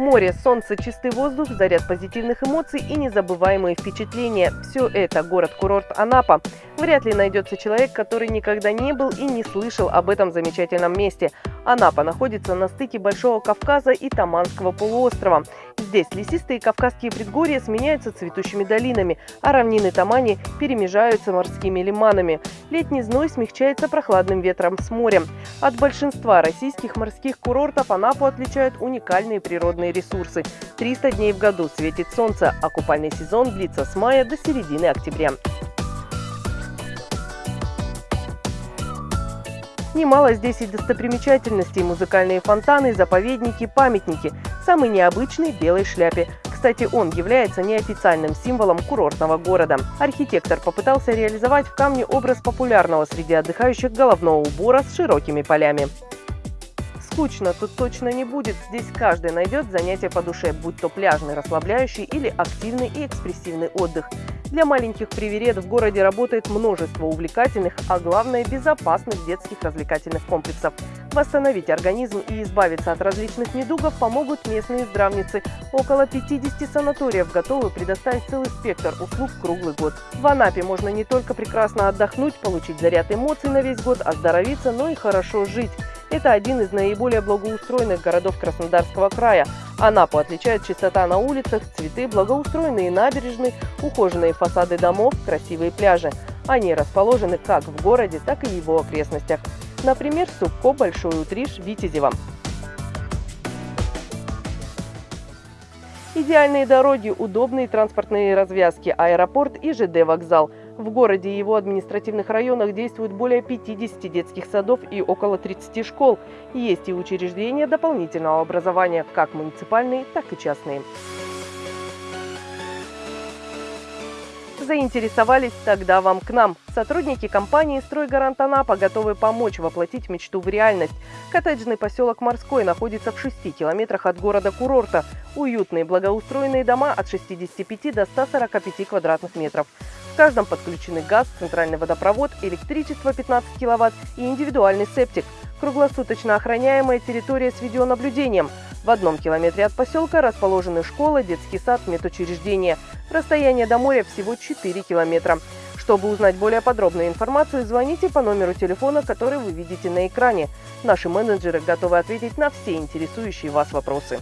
Море, солнце, чистый воздух, заряд позитивных эмоций и незабываемые впечатления. Все это город-курорт Анапа. Вряд ли найдется человек, который никогда не был и не слышал об этом замечательном месте. Анапа находится на стыке Большого Кавказа и Таманского полуострова. Здесь лесистые кавказские предгорья сменяются цветущими долинами, а равнины Тамани перемежаются морскими лиманами. Летний зной смягчается прохладным ветром с морем. От большинства российских морских курортов Анапу отличают уникальные природные ресурсы. 300 дней в году светит солнце, а купальный сезон длится с мая до середины октября. Немало здесь и достопримечательностей, музыкальные фонтаны, заповедники, памятники. Самый необычный – белой шляпе. Кстати, он является неофициальным символом курортного города. Архитектор попытался реализовать в камне образ популярного среди отдыхающих головного убора с широкими полями. Скучно тут точно не будет. Здесь каждый найдет занятие по душе, будь то пляжный, расслабляющий или активный и экспрессивный отдых. Для маленьких приверед в городе работает множество увлекательных, а главное безопасных детских развлекательных комплексов. Восстановить организм и избавиться от различных недугов помогут местные здравницы. Около 50 санаториев готовы предоставить целый спектр услуг круглый год. В Анапе можно не только прекрасно отдохнуть, получить заряд эмоций на весь год, оздоровиться, но и хорошо жить. Это один из наиболее благоустроенных городов Краснодарского края. Анапу отличает чистота на улицах, цветы, благоустроенные набережные, ухоженные фасады домов, красивые пляжи. Они расположены как в городе, так и его окрестностях. Например, Субко, Большой Утриш, Витязево. Идеальные дороги, удобные транспортные развязки, аэропорт и ЖД-вокзал. В городе и его административных районах действует более 50 детских садов и около 30 школ. Есть и учреждения дополнительного образования, как муниципальные, так и частные. Заинтересовались, тогда вам к нам. Сотрудники компании «Стройгарант Анапа» готовы помочь воплотить мечту в реальность. Коттеджный поселок Морской находится в 6 километрах от города-курорта. Уютные благоустроенные дома от 65 до 145 квадратных метров. В каждом подключены газ, центральный водопровод, электричество 15 киловатт и индивидуальный септик. Круглосуточно охраняемая территория с видеонаблюдением – в одном километре от поселка расположены школа, детский сад, медучреждение. Расстояние до моря всего 4 километра. Чтобы узнать более подробную информацию, звоните по номеру телефона, который вы видите на экране. Наши менеджеры готовы ответить на все интересующие вас вопросы.